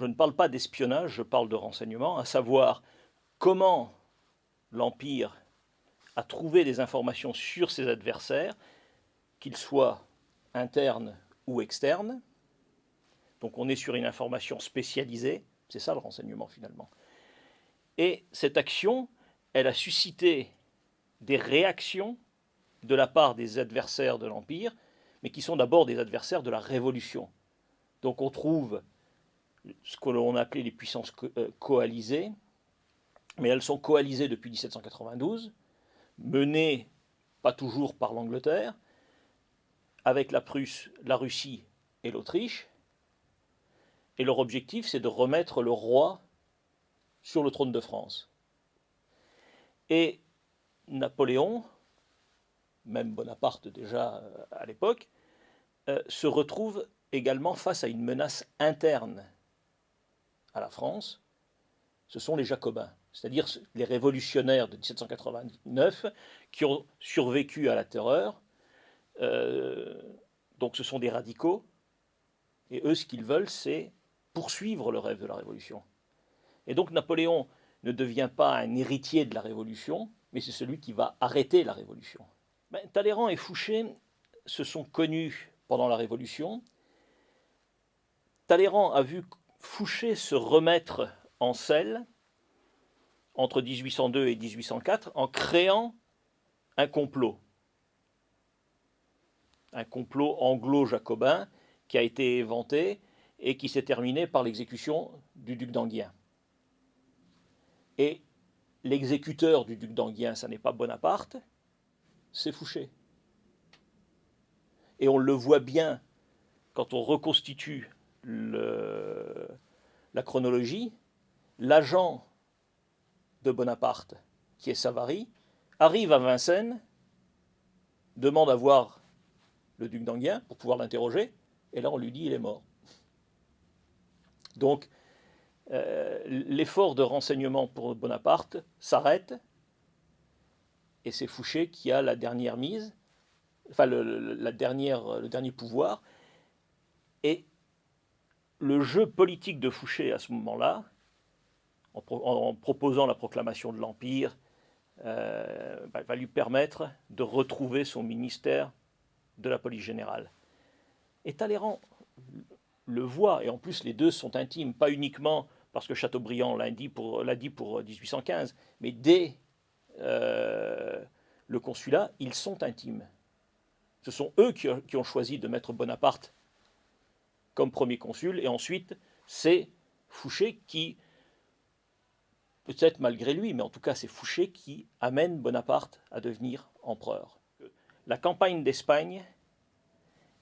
je ne parle pas d'espionnage, je parle de renseignement, à savoir comment l'Empire a trouvé des informations sur ses adversaires, qu'ils soient internes ou externes. Donc on est sur une information spécialisée, c'est ça le renseignement finalement. Et cette action, elle a suscité des réactions de la part des adversaires de l'Empire, mais qui sont d'abord des adversaires de la Révolution. Donc on trouve ce que l'on appelait les puissances euh, coalisées, mais elles sont coalisées depuis 1792, menées pas toujours par l'Angleterre, avec la Prusse, la Russie et l'Autriche. Et leur objectif, c'est de remettre le roi sur le trône de France. Et Napoléon, même Bonaparte déjà euh, à l'époque, euh, se retrouve également face à une menace interne à la France, ce sont les Jacobins, c'est-à-dire les révolutionnaires de 1789 qui ont survécu à la terreur. Euh, donc ce sont des radicaux, et eux, ce qu'ils veulent, c'est poursuivre le rêve de la Révolution. Et donc Napoléon ne devient pas un héritier de la Révolution, mais c'est celui qui va arrêter la Révolution. Ben, Talleyrand et Fouché se sont connus pendant la Révolution. Talleyrand a vu Fouché se remettre en selle entre 1802 et 1804 en créant un complot. Un complot anglo-jacobin qui a été inventé et qui s'est terminé par l'exécution du duc d'Anguien. Et l'exécuteur du duc d'Anguien, ce n'est pas Bonaparte, c'est Fouché. Et on le voit bien quand on reconstitue le, la chronologie, l'agent de Bonaparte, qui est Savary, arrive à Vincennes, demande à voir le duc d'Anguien pour pouvoir l'interroger, et là on lui dit il est mort. Donc euh, l'effort de renseignement pour Bonaparte s'arrête, et c'est Fouché qui a la dernière mise, enfin le, la dernière, le dernier pouvoir, et le jeu politique de Fouché à ce moment-là, en, proposant la proclamation de l'Empire, euh, bah, va lui permettre de retrouver son ministère de la police générale. Et Talleyrand le voit, et en plus les deux sont intimes, pas uniquement parce que Chateaubriand l'a dit pour, dit pour 1815, mais dès euh, le consulat, ils sont intimes. Ce sont eux qui ont choisi de mettre Bonaparte comme premier consul, et ensuite c'est Fouché qui, peut-être malgré lui, mais en tout cas c'est Fouché qui amène Bonaparte à devenir empereur. La campagne d'Espagne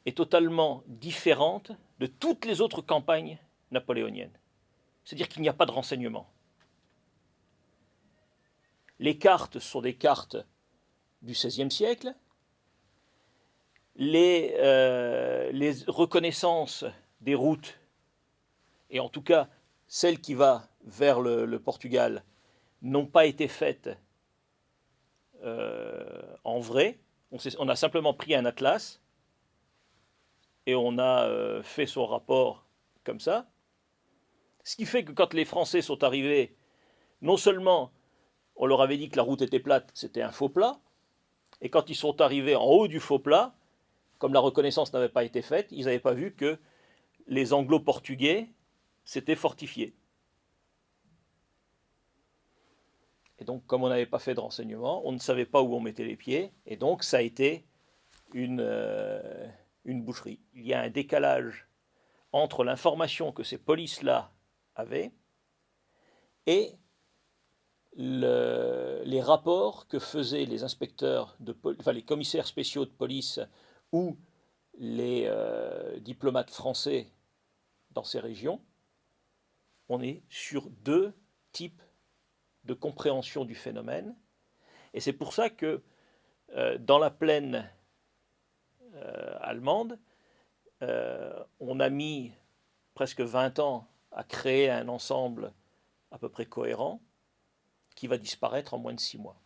est totalement différente de toutes les autres campagnes napoléoniennes. C'est-à-dire qu'il n'y a pas de renseignements. Les cartes sont des cartes du XVIe siècle, les, euh, les reconnaissances des routes, et en tout cas celles qui va vers le, Portugal, n'ont pas été faites euh, en vrai. On, a simplement pris un atlas et on a euh, fait son rapport comme ça. Ce qui fait que quand les Français sont arrivés, non seulement on leur avait dit que la route était plate, c'était un faux plat, et quand ils sont arrivés en haut du faux plat, comme la reconnaissance n'avait pas été faite, ils n'avaient pas vu que les anglo-portugais s'étaient fortifiés. Et donc, comme on n'avait pas fait de renseignement, on ne savait pas où on mettait les pieds, et donc ça a été une, euh, boucherie. Il y a un décalage entre l'information que ces polices-là avaient et les rapports que faisaient les inspecteurs, de, enfin les commissaires spéciaux de police ou les euh, diplomates français dans ces régions, on est sur deux types de compréhension du phénomène. Et c'est pour ça que euh, dans la plaine euh, allemande, euh, on a mis presque 20 ans à créer un ensemble à peu près cohérent qui va disparaître en moins de six mois.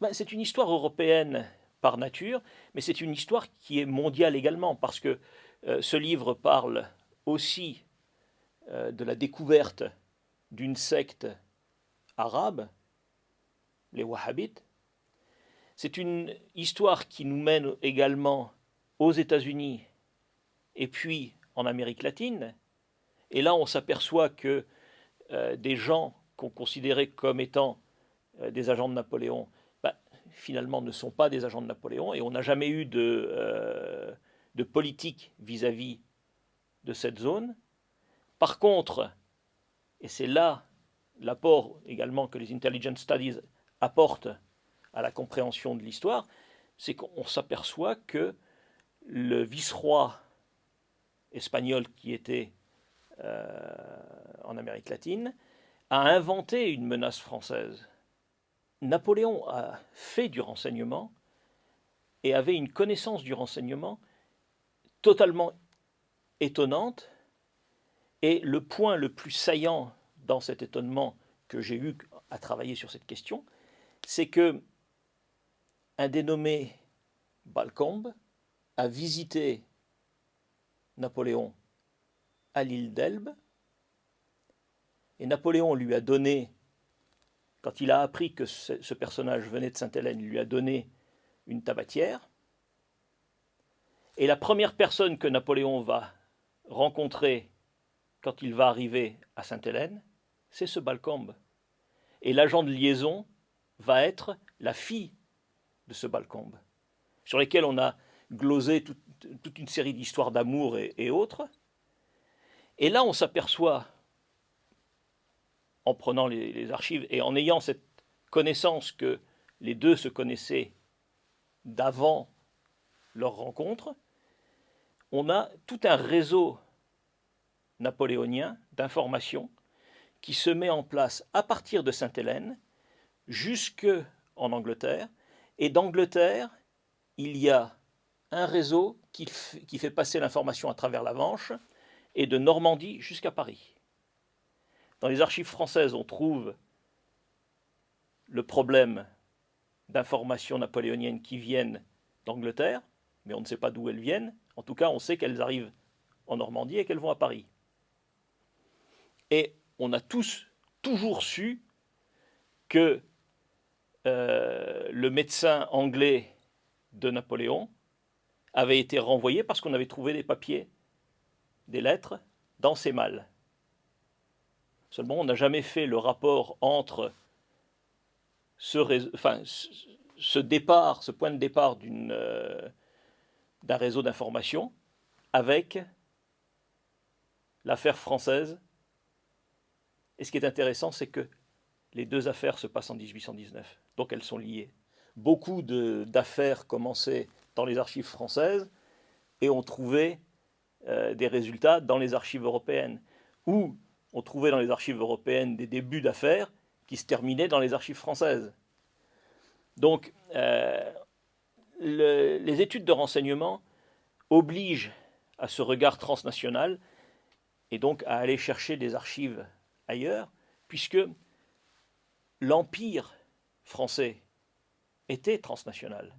Ben, c'est une histoire européenne par nature, mais c'est une histoire qui est mondiale également, parce que ce livre parle aussi euh, de la découverte d'une secte arabe, les Wahhabites. C'est une histoire qui nous mène également aux États-Unis et puis en Amérique latine. Et là, on s'aperçoit que euh, des gens qu'on considérait comme étant euh, des agents de Napoléon, bah, finalement ne sont pas des agents de Napoléon, et on n'a jamais eu de, de politique vis-à-vis de cette zone. Par contre, et c'est là l'apport également que les intelligence studies apportent à la compréhension de l'histoire, c'est qu'on s'aperçoit que le vice-roi espagnol qui était euh, en Amérique latine a inventé une menace française. Napoléon a fait du renseignement et avait une connaissance du renseignement totalement étonnante. Et le point le plus saillant dans cet étonnement que j'ai eu à travailler sur cette question, c'est que un dénommé Balcombe a visité Napoléon à l'île d'Elbe, et Napoléon lui a donné, quand il a appris que ce, personnage venait de Sainte-Hélène, lui a donné une tabatière, et la première personne que Napoléon va rencontrer quand il va arriver à Sainte-Hélène, c'est ce Balcombe. Et l'agent de liaison va être la fille de ce Balcombe, sur lesquels on a glosé toute une série d'histoires d'amour et, autres. Et là, on s'aperçoit, en prenant les, archives et en ayant cette connaissance que les deux se connaissaient d'avant leur rencontre, on a tout un réseau napoléonien d'informations qui se met en place à partir de Sainte-Hélène jusque en Angleterre. Et d'Angleterre, il y a un réseau qui, fait passer l'information à travers la Manche et de Normandie jusqu'à Paris. Dans les archives françaises, on trouve le problème d'informations napoléoniennes qui viennent d'Angleterre, mais on ne sait pas d'où elles viennent. En tout cas, on sait qu'elles arrivent en Normandie et qu'elles vont à Paris. Et on a tous toujours su que euh, le médecin anglais de Napoléon avait été renvoyé parce qu'on avait trouvé des papiers, des lettres, dans ses malles. Seulement, on n'a jamais fait le rapport entre ce, ce départ, ce point de départ euh, d'un réseau d'information avec l'affaire française. Et ce qui est intéressant, c'est que les deux affaires se passent en 1819, donc elles sont liées. Beaucoup d'affaires commençaient dans les archives françaises et on trouvait euh, des résultats dans les archives européennes. Ou on trouvait dans les archives européennes des débuts d'affaires qui se terminaient dans les archives françaises. Donc, euh, les études de renseignement obligent à ce regard transnational et donc à aller chercher des archives ailleurs, puisque l'empire français était transnational.